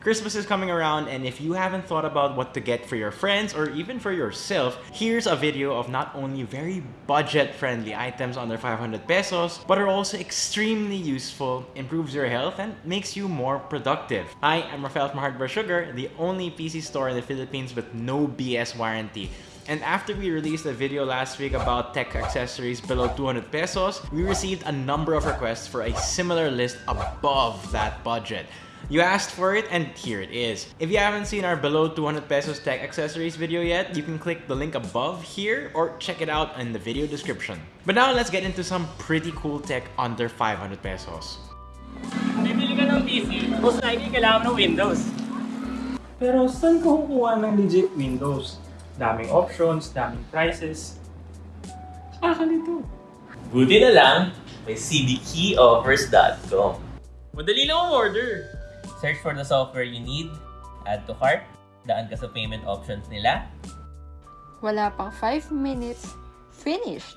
Christmas is coming around and if you haven't thought about what to get for your friends or even for yourself, here's a video of not only very budget-friendly items under 500 pesos, but are also extremely useful, improves your health, and makes you more productive. Hi, I'm Rafael from Hardware Sugar, the only PC store in the Philippines with no BS warranty. And after we released a video last week about tech accessories below 200 pesos, we received a number of requests for a similar list above that budget. You asked for it and here it is. If you haven't seen our below 200 pesos tech accessories video yet, you can click the link above here or check it out in the video description. But now let's get into some pretty cool tech under 500 pesos. Bibili ka ng PC, most likely kailangan ng Windows. Pero saan ka kukuha ng legit Windows? Daming options, daming prices. Nakakalito. Buti na lang, may cdkeyoffers.com. Madali lang ang order. Search for the software you need, add to cart, daan ka sa payment options nila, Wala pang 5 minutes, finished!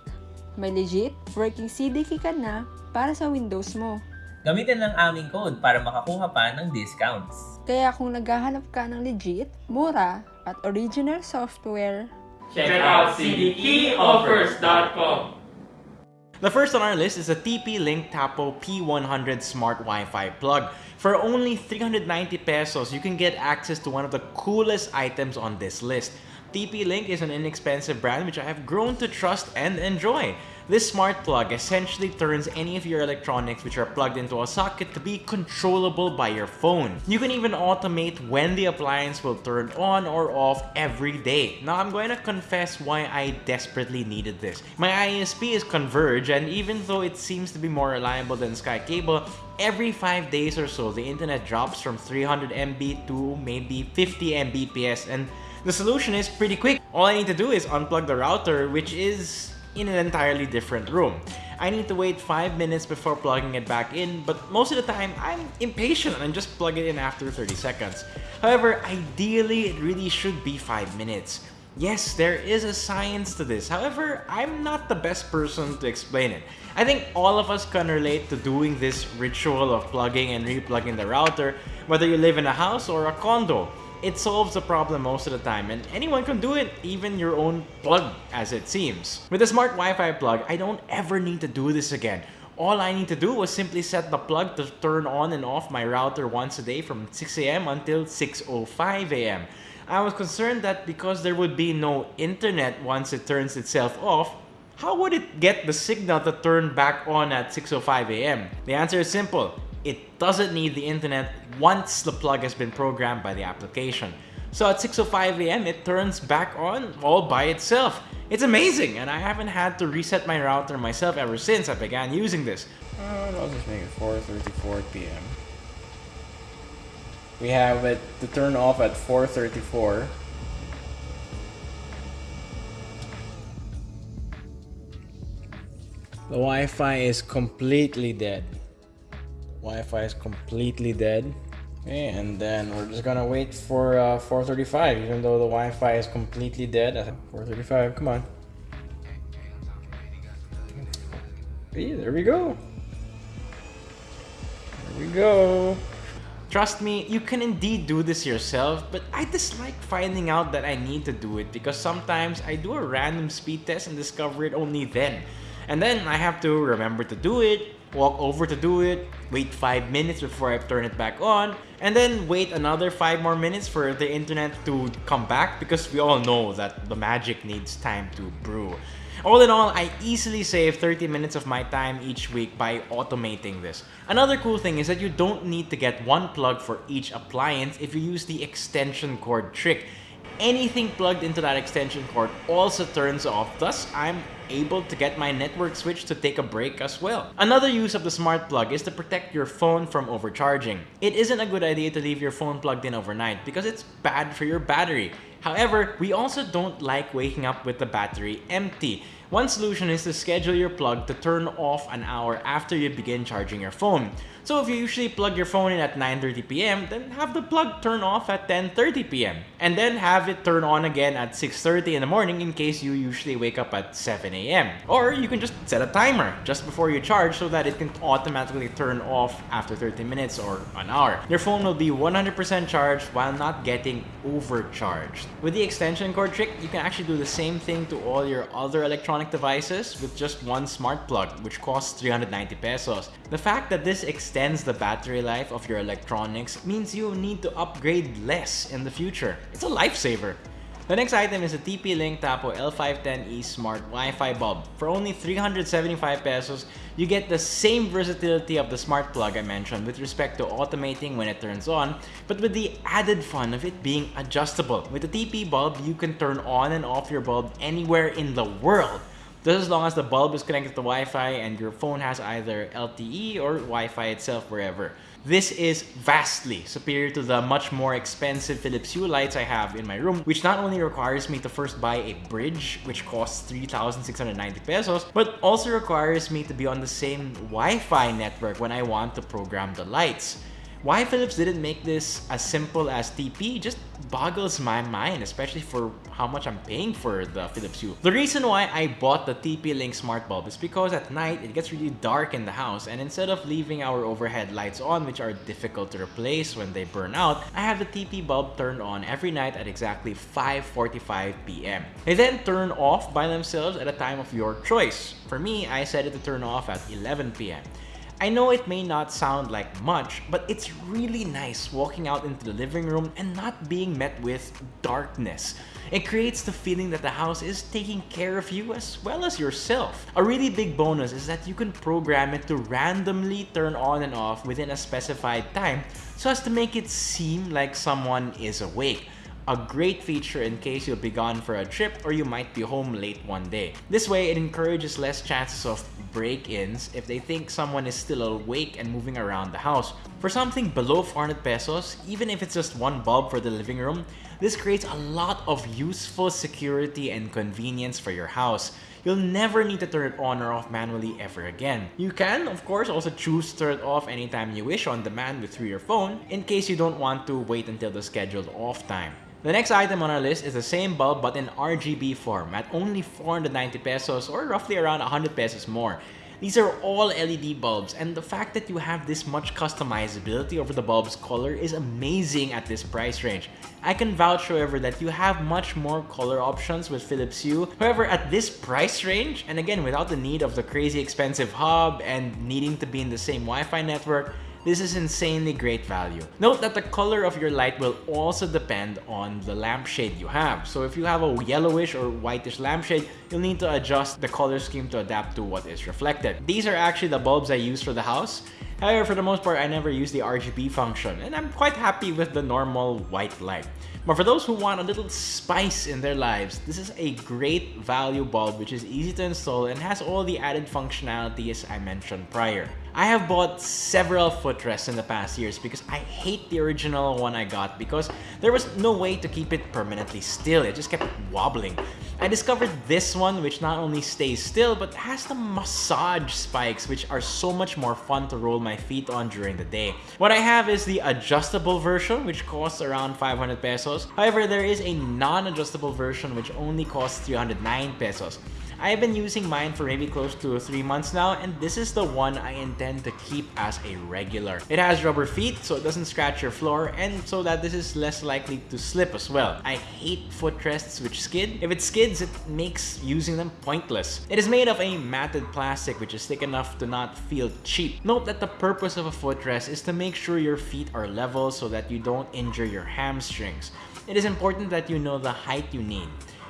May legit working CDK ka na para sa Windows mo. gamitin lang aming code para makakuha pa ng discounts. Kaya kung naghahanap ka ng legit, mura, at original software, Check out cdkeyoffers.com. The first on our list is a TP-Link Tapo P100 Smart Wi-Fi plug. For only 390 pesos, you can get access to one of the coolest items on this list. TP-Link is an inexpensive brand which I have grown to trust and enjoy. This smart plug essentially turns any of your electronics which are plugged into a socket to be controllable by your phone. You can even automate when the appliance will turn on or off every day. Now I'm going to confess why I desperately needed this. My ISP is Converge and even though it seems to be more reliable than Sky Cable, every 5 days or so the internet drops from 300 MB to maybe 50 Mbps and the solution is pretty quick. All I need to do is unplug the router which is in an entirely different room. I need to wait 5 minutes before plugging it back in, but most of the time I'm impatient and just plug it in after 30 seconds. However, ideally it really should be 5 minutes. Yes, there is a science to this. However, I'm not the best person to explain it. I think all of us can relate to doing this ritual of plugging and replugging the router, whether you live in a house or a condo. It solves the problem most of the time and anyone can do it, even your own plug as it seems. With a smart Wi-Fi plug, I don't ever need to do this again. All I need to do was simply set the plug to turn on and off my router once a day from 6am until 6.05am. I was concerned that because there would be no internet once it turns itself off, how would it get the signal to turn back on at 6.05am? The answer is simple. It doesn't need the internet once the plug has been programmed by the application. So at 6.05am, it turns back on all by itself. It's amazing, and I haven't had to reset my router myself ever since I began using this. Uh, I'll just make it 4.34 p.m. We have it to turn off at 4.34. The Wi-Fi is completely dead. Wi-Fi is completely dead. Okay, and then we're just gonna wait for uh, 4.35 even though the Wi-Fi is completely dead. 4.35, come on. Hey, there we go. There we go. Trust me, you can indeed do this yourself, but I dislike finding out that I need to do it because sometimes I do a random speed test and discover it only then. And then I have to remember to do it, walk over to do it, wait 5 minutes before I turn it back on, and then wait another 5 more minutes for the internet to come back because we all know that the magic needs time to brew. All in all, I easily save 30 minutes of my time each week by automating this. Another cool thing is that you don't need to get one plug for each appliance if you use the extension cord trick. Anything plugged into that extension cord also turns off, thus I'm able to get my network switch to take a break as well. Another use of the smart plug is to protect your phone from overcharging. It isn't a good idea to leave your phone plugged in overnight because it's bad for your battery. However, we also don't like waking up with the battery empty. One solution is to schedule your plug to turn off an hour after you begin charging your phone. So if you usually plug your phone in at 9.30pm, then have the plug turn off at 10.30pm. And then have it turn on again at 6.30 in the morning in case you usually wake up at 7am. Or you can just set a timer just before you charge so that it can automatically turn off after 30 minutes or an hour. Your phone will be 100% charged while not getting overcharged. With the extension cord trick, you can actually do the same thing to all your other electronic devices with just one smart plug, which costs 390 pesos. The fact that this extends the battery life of your electronics means you need to upgrade less in the future. It's a lifesaver. The next item is a TP-Link Tapo L510E Smart Wi-Fi bulb. For only 375 pesos, you get the same versatility of the smart plug I mentioned with respect to automating when it turns on, but with the added fun of it being adjustable. With the TP bulb, you can turn on and off your bulb anywhere in the world. Just as long as the bulb is connected to Wi-Fi and your phone has either LTE or Wi-Fi itself wherever. This is vastly superior to the much more expensive Philips Hue lights I have in my room, which not only requires me to first buy a bridge, which costs 3,690 pesos, but also requires me to be on the same Wi-Fi network when I want to program the lights. Why Philips didn't make this as simple as TP just boggles my mind, especially for how much I'm paying for the Philips Hue. The reason why I bought the TP-Link smart bulb is because at night it gets really dark in the house and instead of leaving our overhead lights on which are difficult to replace when they burn out, I have the TP bulb turned on every night at exactly 5.45 p.m. They then turn off by themselves at a time of your choice. For me, I set it to turn off at 11 p.m. I know it may not sound like much, but it's really nice walking out into the living room and not being met with darkness. It creates the feeling that the house is taking care of you as well as yourself. A really big bonus is that you can program it to randomly turn on and off within a specified time so as to make it seem like someone is awake a great feature in case you'll be gone for a trip or you might be home late one day. This way, it encourages less chances of break-ins if they think someone is still awake and moving around the house. For something below 400 pesos, even if it's just one bulb for the living room, this creates a lot of useful security and convenience for your house. You'll never need to turn it on or off manually ever again. You can, of course, also choose to turn it off anytime you wish on demand through your phone in case you don't want to wait until the scheduled off time. The next item on our list is the same bulb but in RGB form at only 490 pesos or roughly around 100 pesos more. These are all LED bulbs and the fact that you have this much customizability over the bulb's color is amazing at this price range. I can vouch however that you have much more color options with Philips Hue. However, at this price range, and again without the need of the crazy expensive hub and needing to be in the same Wi-Fi network, this is insanely great value. Note that the color of your light will also depend on the lampshade you have. So if you have a yellowish or whitish lampshade, you'll need to adjust the color scheme to adapt to what is reflected. These are actually the bulbs I use for the house. However, for the most part, I never use the RGB function, and I'm quite happy with the normal white light. But for those who want a little spice in their lives, this is a great value bulb which is easy to install and has all the added functionalities I mentioned prior. I have bought several footrests in the past years because I hate the original one I got because there was no way to keep it permanently still. It just kept wobbling. I discovered this one which not only stays still but has the massage spikes which are so much more fun to roll my feet on during the day. What I have is the adjustable version which costs around 500 pesos. However, there is a non-adjustable version which only costs 309 pesos. I've been using mine for maybe close to 3 months now and this is the one I intend to keep as a regular. It has rubber feet so it doesn't scratch your floor and so that this is less likely to slip as well. I hate footrests which skid. If it skids, it makes using them pointless. It is made of a matted plastic which is thick enough to not feel cheap. Note that the purpose of a footrest is to make sure your feet are level so that you don't injure your hamstrings. It is important that you know the height you need.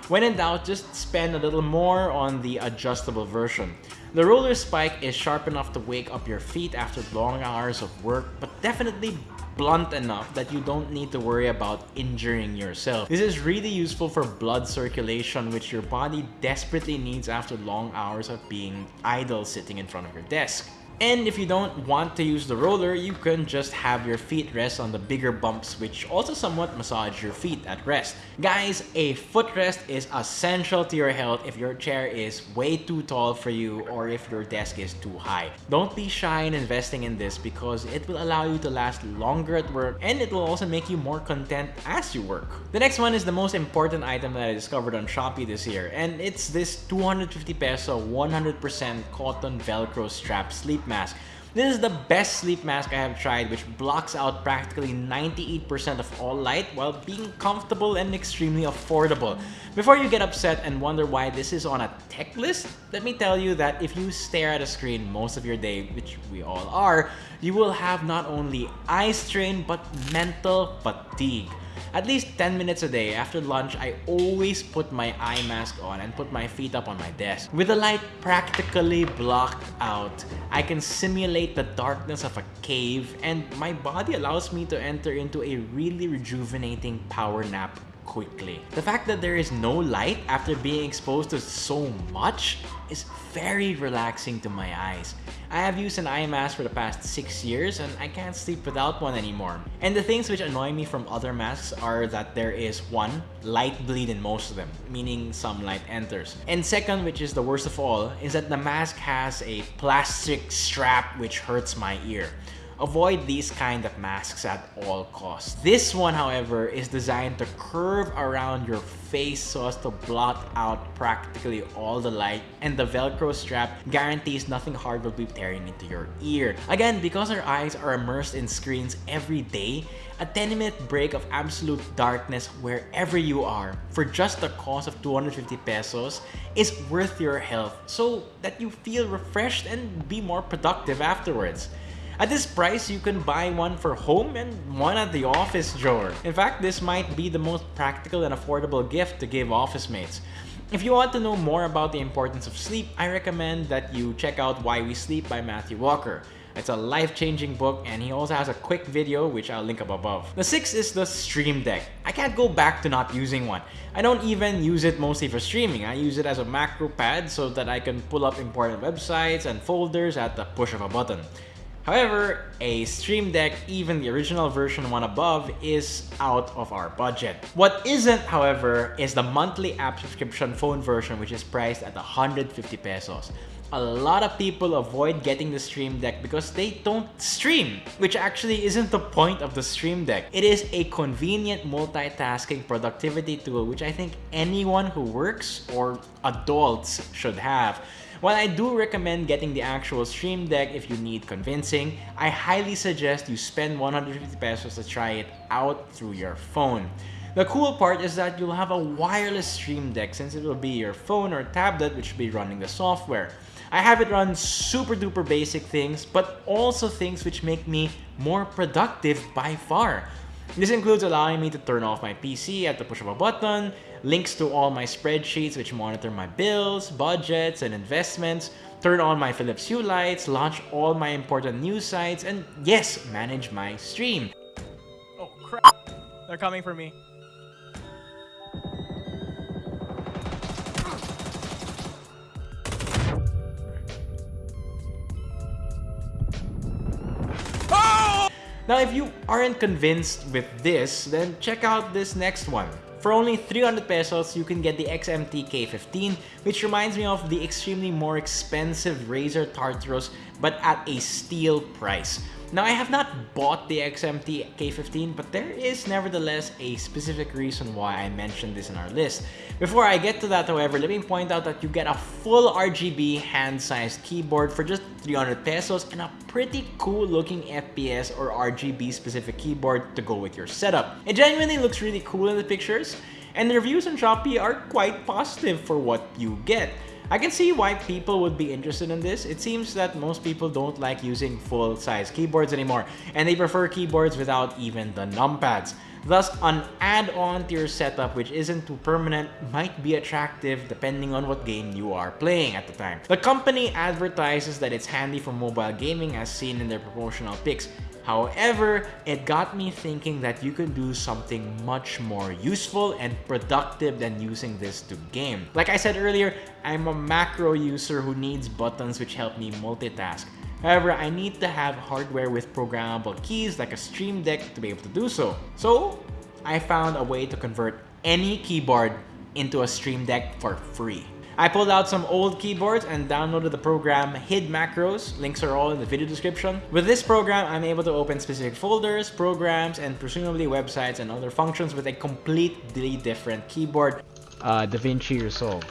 When in doubt, just spend a little more on the adjustable version. The roller spike is sharp enough to wake up your feet after long hours of work, but definitely blunt enough that you don't need to worry about injuring yourself. This is really useful for blood circulation which your body desperately needs after long hours of being idle sitting in front of your desk. And if you don't want to use the roller, you can just have your feet rest on the bigger bumps which also somewhat massage your feet at rest. Guys, a footrest is essential to your health if your chair is way too tall for you or if your desk is too high. Don't be shy in investing in this because it will allow you to last longer at work and it will also make you more content as you work. The next one is the most important item that I discovered on Shopee this year and it's this 250 peso 100% cotton velcro strap sleep mask. This is the best sleep mask I have tried which blocks out practically 98% of all light while being comfortable and extremely affordable. Before you get upset and wonder why this is on a tech list, let me tell you that if you stare at a screen most of your day, which we all are, you will have not only eye strain but mental fatigue. At least 10 minutes a day after lunch, I always put my eye mask on and put my feet up on my desk. With the light practically blocked out, I can simulate the darkness of a cave and my body allows me to enter into a really rejuvenating power nap quickly. The fact that there is no light after being exposed to so much is very relaxing to my eyes. I have used an eye mask for the past 6 years and I can't sleep without one anymore. And the things which annoy me from other masks are that there is one, light bleed in most of them, meaning some light enters. And second, which is the worst of all, is that the mask has a plastic strap which hurts my ear. Avoid these kind of masks at all costs. This one, however, is designed to curve around your face so as to blot out practically all the light and the velcro strap guarantees nothing hard will be tearing into your ear. Again, because our eyes are immersed in screens every day, a 10 minute break of absolute darkness wherever you are for just the cost of 250 pesos is worth your health so that you feel refreshed and be more productive afterwards. At this price, you can buy one for home and one at the office drawer. In fact, this might be the most practical and affordable gift to give office mates. If you want to know more about the importance of sleep, I recommend that you check out Why We Sleep by Matthew Walker. It's a life-changing book and he also has a quick video which I'll link up above. The sixth is the Stream Deck. I can't go back to not using one. I don't even use it mostly for streaming. I use it as a macro pad so that I can pull up important websites and folders at the push of a button. However, a Stream Deck, even the original version one above, is out of our budget. What isn't, however, is the monthly app subscription phone version which is priced at 150 pesos. A lot of people avoid getting the Stream Deck because they don't stream, which actually isn't the point of the Stream Deck. It is a convenient multitasking productivity tool which I think anyone who works or adults should have. While I do recommend getting the actual Stream Deck if you need convincing, I highly suggest you spend 150 pesos to try it out through your phone. The cool part is that you'll have a wireless Stream Deck since it will be your phone or tablet which will be running the software. I have it run super duper basic things, but also things which make me more productive by far. This includes allowing me to turn off my PC at the push of a button, links to all my spreadsheets which monitor my bills, budgets, and investments, turn on my Philips Hue lights, launch all my important news sites, and yes, manage my stream. Oh crap! They're coming for me. Now, if you aren't convinced with this, then check out this next one. For only 300 pesos, you can get the XMT K15, which reminds me of the extremely more expensive Razer Tartarus, but at a steal price. Now, I have not bought the XMT K15, but there is nevertheless a specific reason why I mentioned this in our list. Before I get to that, however, let me point out that you get a full RGB hand-sized keyboard for just 300 pesos and a pretty cool looking FPS or RGB specific keyboard to go with your setup. It genuinely looks really cool in the pictures, and the reviews on Shopee are quite positive for what you get. I can see why people would be interested in this. It seems that most people don't like using full-size keyboards anymore, and they prefer keyboards without even the numpads. Thus, an add-on to your setup which isn't too permanent might be attractive depending on what game you are playing at the time. The company advertises that it's handy for mobile gaming as seen in their promotional pics, However, it got me thinking that you can do something much more useful and productive than using this to game. Like I said earlier, I'm a macro user who needs buttons which help me multitask. However, I need to have hardware with programmable keys like a Stream Deck to be able to do so. So, I found a way to convert any keyboard into a Stream Deck for free. I pulled out some old keyboards and downloaded the program HID Macros. Links are all in the video description. With this program, I'm able to open specific folders, programs, and presumably websites and other functions with a completely different keyboard. Uh, DaVinci Resolve.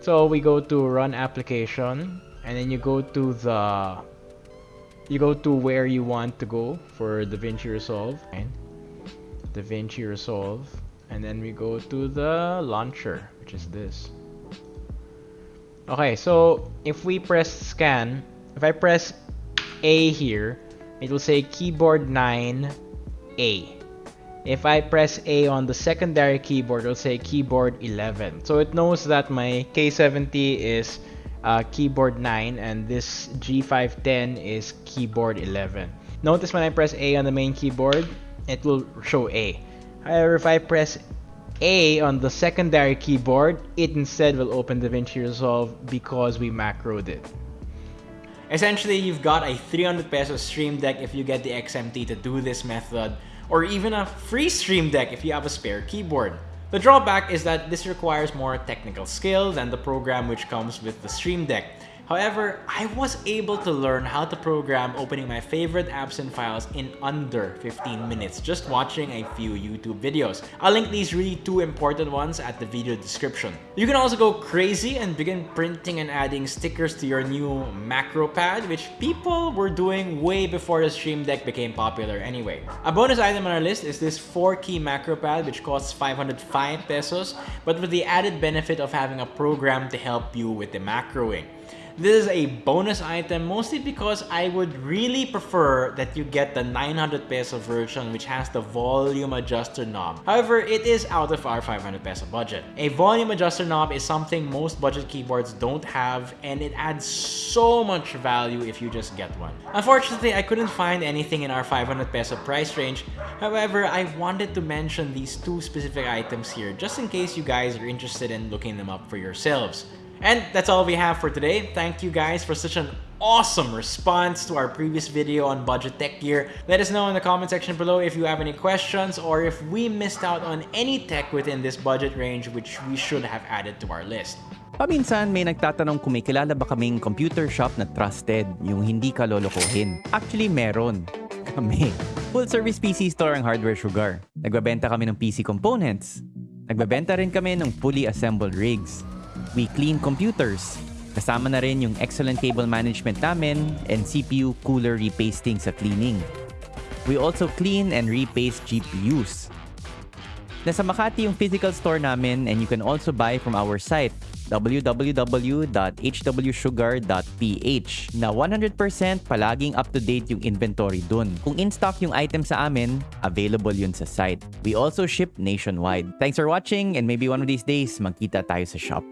So we go to run application and then you go to the you go to where you want to go for DaVinci Resolve. And DaVinci Resolve. And then we go to the launcher which is this. Okay so if we press scan if I press A here it will say keyboard 9 A. If I press A on the secondary keyboard, it'll say keyboard 11. So it knows that my K70 is uh, keyboard 9 and this G510 is keyboard 11. Notice when I press A on the main keyboard, it will show A. However, if I press A on the secondary keyboard, it instead will open DaVinci Resolve because we macroed it. Essentially, you've got a 300 peso Stream Deck if you get the XMT to do this method, or even a free Stream Deck if you have a spare keyboard. The drawback is that this requires more technical skill than the program which comes with the Stream Deck. However, I was able to learn how to program opening my favorite apps and files in under 15 minutes just watching a few YouTube videos. I'll link these really two important ones at the video description. You can also go crazy and begin printing and adding stickers to your new macro pad, which people were doing way before the Stream Deck became popular anyway. A bonus item on our list is this 4-key macro pad which costs 505 pesos, but with the added benefit of having a program to help you with the macroing. This is a bonus item mostly because I would really prefer that you get the 900 peso version which has the volume adjuster knob. However, it is out of our 500 peso budget. A volume adjuster knob is something most budget keyboards don't have and it adds so much value if you just get one. Unfortunately, I couldn't find anything in our 500 peso price range. However, I wanted to mention these two specific items here just in case you guys are interested in looking them up for yourselves. And that's all we have for today. Thank you guys for such an awesome response to our previous video on budget tech gear. Let us know in the comment section below if you have any questions or if we missed out on any tech within this budget range which we should have added to our list. Paminsan may nagtatanong kung may kilala ba kaming computer shop na trusted, yung hindi ka lolokohin. Actually, meron. Kami. Full service PC store ang Hardware Sugar. Nagbabenta kami ng PC components. Nagbabenta rin kami ng fully assembled rigs. We clean computers. Kasama na rin yung excellent cable management namin and CPU cooler repasting sa cleaning. We also clean and repaste GPUs. Nasa Makati yung physical store namin and you can also buy from our site www.hwsugar.ph na 100% palaging up-to-date yung inventory dun. Kung in-stock yung item sa amin, available yun sa site. We also ship nationwide. Thanks for watching and maybe one of these days, magkita tayo sa shop.